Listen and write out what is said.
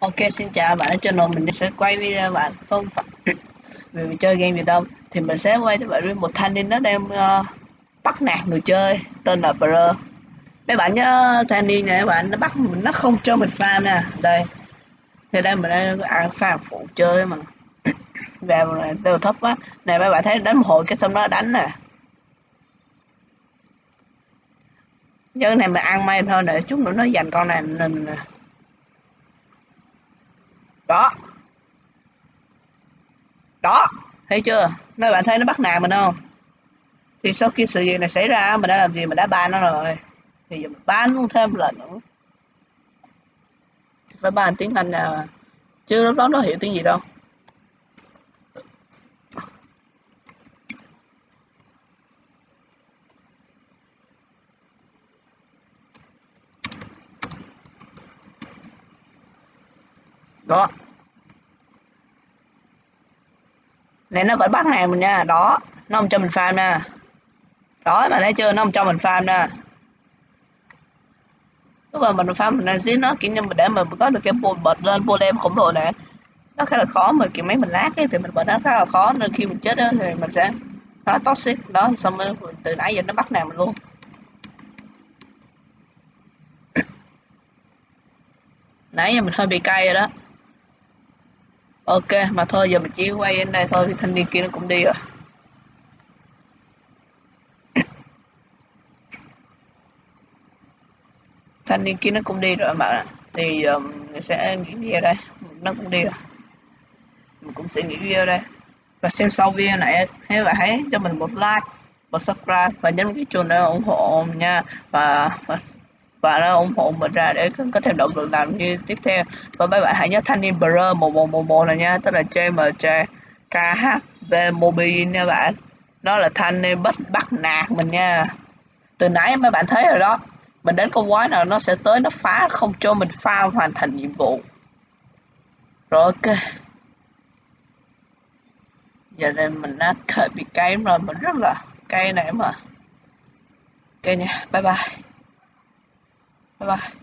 Ok xin chào bạn ở channel mình sẽ quay video bạn. Không phải vì mình chơi game gì đâu. Thì mình sẽ quay cho bạn với một thanh niên nó đang uh, bắt nạt người chơi tên là Bro. Mấy bạn nhớ thanh niên này các bạn nó bắt mình nó không cho mình farm nè. Đây. Thì đây mình đang ăn farm phụ chơi mà. Vào này đều thấp quá. Này mấy bạn thấy đánh một hồi cái xong nó đánh nè. Nhớ này mình ăn may thôi để chút nữa nó giành con này mình đó. Đó. Thấy chưa? Mấy bạn thấy nó bắt nạt mình không? Thì sau khi sự việc này xảy ra, mình đã làm gì? Mình đã ban nó rồi. Thì giờ mình ban luôn thêm lần nữa. Phải ban tiếng anh nào chứ lúc đó nó hiểu tiếng gì đâu. Đó. Này, nó vẫn bắt hàng mình nha. Đó. Nó không cho mình farm nè. Đó mà thấy chưa? Nó không cho mình farm nè. Lúc mà mình farm mình đang giết nó, kiểu như mình để mình có được cái bột bật lên bộ em khổng lồ này nó khá là khó, mà kiểu mấy mình lát ấy thì mình bật nó khá là khó, nên khi mình chết đó thì mình sẽ nó toxic. Đó, xong rồi từ nãy giờ nó bắt nàng mình luôn. Nãy giờ mình hơi bị cay rồi đó ok mà thôi giờ mình chỉ quay đến đây thôi thì thanh niên kia nó cũng đi rồi. Thanh niên kia nó cũng đi rồi mà thì um, mình sẽ nghỉ video đây. Nó cũng đi rồi. Mình cũng sẽ nghỉ video đây. Và xem sau video này nếu bạn hãy cho mình một like và subscribe và nhấn cái chuông để ủng hộ mình nha. Và và và nó ủng hộ mình ra để có thêm động lực làm như tiếp theo. Và mấy bạn hãy nhớ thanh niên bro một một một một này nha, tức là JMJ KHV Mobile nha bạn. Nó là thanh niên bắt bắt nạt mình nha. Từ nãy mấy bạn thấy rồi đó, mình đến con quái nào nó sẽ tới, nó phá, không cho mình pha hoàn thành nhiệm vụ. Rồi, ok. Giờ đây mình đã thời bị cay rồi, mình rất là cay này mà. Ok nha, bye bye bye bye